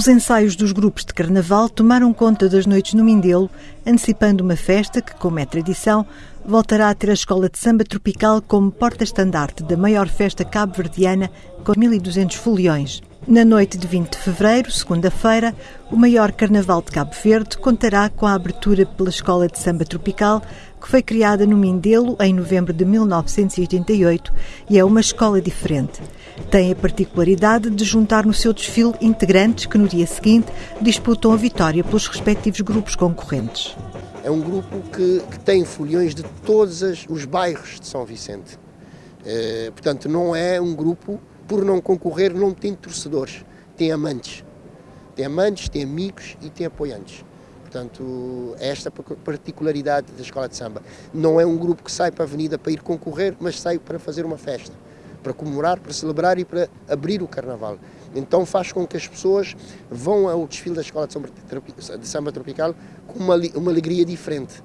Os ensaios dos grupos de carnaval tomaram conta das noites no Mindelo, antecipando uma festa que, como é tradição, voltará a ter a Escola de Samba Tropical como porta-estandarte da maior festa cabo-verdiana com 1.200 foliões. Na noite de 20 de fevereiro, segunda-feira, o maior carnaval de Cabo Verde contará com a abertura pela Escola de Samba Tropical, que foi criada no Mindelo em novembro de 1988 e é uma escola diferente. Tem a particularidade de juntar no seu desfile integrantes que no dia seguinte disputam a vitória pelos respectivos grupos concorrentes. É um grupo que, que tem foliões de todos os bairros de São Vicente. É, portanto, não é um grupo por não concorrer, não tem torcedores, tem amantes. Tem amantes, tem amigos e tem apoiantes. Portanto, é esta particularidade da escola de samba. Não é um grupo que sai para a avenida para ir concorrer, mas sai para fazer uma festa, para comemorar, para celebrar e para abrir o carnaval. Então faz com que as pessoas vão ao desfile da escola de samba tropical com uma, uma alegria diferente,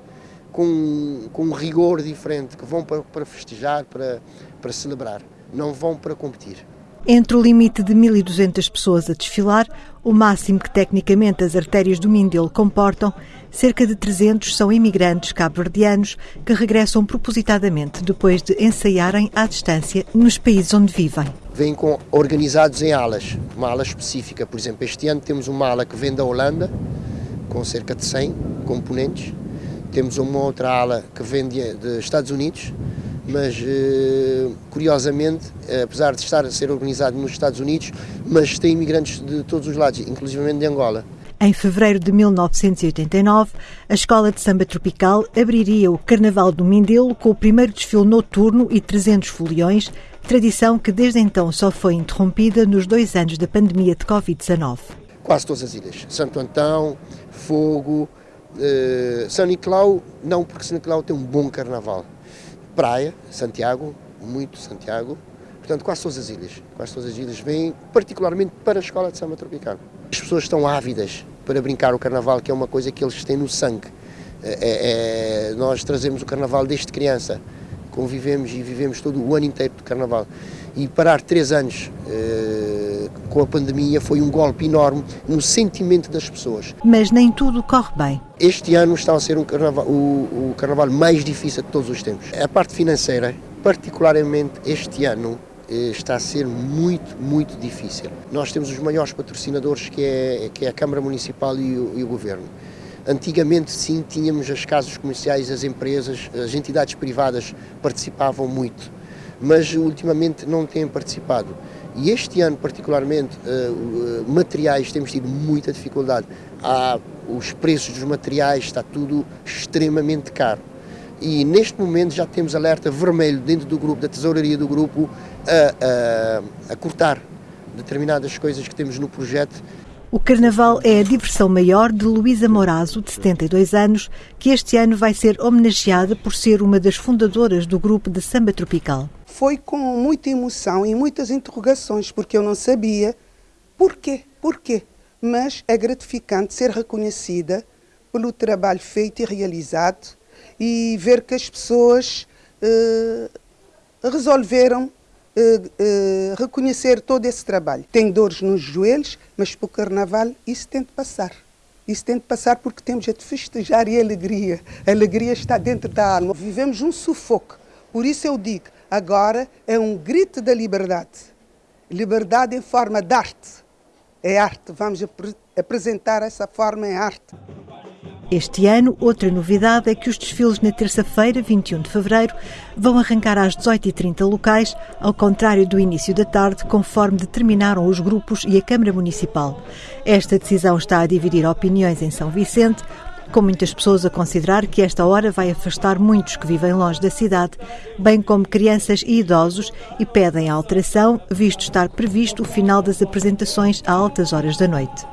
com, com um rigor diferente, que vão para, para festejar, para, para celebrar, não vão para competir. Entre o limite de 1.200 pessoas a desfilar, o máximo que tecnicamente as artérias do Mindelo comportam, cerca de 300 são imigrantes cabo-verdianos que regressam propositadamente depois de ensaiarem à distância nos países onde vivem. Vêm com, organizados em alas, uma ala específica. Por exemplo, este ano temos uma ala que vem da Holanda, com cerca de 100 componentes. Temos uma outra ala que vem dos Estados Unidos, mas eh, curiosamente, apesar de estar a ser organizado nos Estados Unidos, mas tem imigrantes de todos os lados, inclusive de Angola. Em fevereiro de 1989, a Escola de Samba Tropical abriria o Carnaval do Mindelo com o primeiro desfile noturno e 300 foliões, tradição que desde então só foi interrompida nos dois anos da pandemia de Covid-19. Quase todas as ilhas. Santo Antão, Fogo, eh, São Nicolau, não porque São Nicolau tem um bom carnaval praia, Santiago, muito Santiago, portanto quase todas as ilhas, quase todas as ilhas vêm particularmente para a escola de samba tropical. As pessoas estão ávidas para brincar o carnaval, que é uma coisa que eles têm no sangue. É, é, é nós trazemos o carnaval desde criança, convivemos e vivemos todo o ano inteiro de carnaval. E parar três anos eh, com a pandemia foi um golpe enorme no sentimento das pessoas. Mas nem tudo corre bem. Este ano está a ser um carnaval, o, o carnaval mais difícil de todos os tempos. A parte financeira, particularmente este ano, eh, está a ser muito, muito difícil. Nós temos os maiores patrocinadores que é, que é a Câmara Municipal e o, e o Governo. Antigamente, sim, tínhamos as casas comerciais, as empresas, as entidades privadas participavam muito mas ultimamente não têm participado. E este ano, particularmente, uh, materiais, temos tido muita dificuldade. Há, os preços dos materiais, está tudo extremamente caro. E neste momento já temos alerta vermelho dentro do grupo, da tesouraria do grupo, a, a, a cortar determinadas coisas que temos no projeto o Carnaval é a diversão maior de Luísa Morazo, de 72 anos, que este ano vai ser homenageada por ser uma das fundadoras do grupo de samba tropical. Foi com muita emoção e muitas interrogações, porque eu não sabia porquê, porquê. Mas é gratificante ser reconhecida pelo trabalho feito e realizado e ver que as pessoas eh, resolveram uh, reconhecer todo esse trabalho. Tenho dores nos joelhos, mas para o carnaval isso tem de passar. Isso tem de passar porque temos de festejar e alegria. A alegria está dentro da alma. Vivemos um sufoco. Por isso eu digo, agora é um grito da liberdade. Liberdade em forma de arte. É arte. Vamos ap apresentar essa forma em arte. Este ano, outra novidade é que os desfiles na terça-feira, 21 de fevereiro, vão arrancar às 18h30 locais, ao contrário do início da tarde, conforme determinaram os grupos e a Câmara Municipal. Esta decisão está a dividir opiniões em São Vicente, com muitas pessoas a considerar que esta hora vai afastar muitos que vivem longe da cidade, bem como crianças e idosos, e pedem a alteração, visto estar previsto o final das apresentações a altas horas da noite.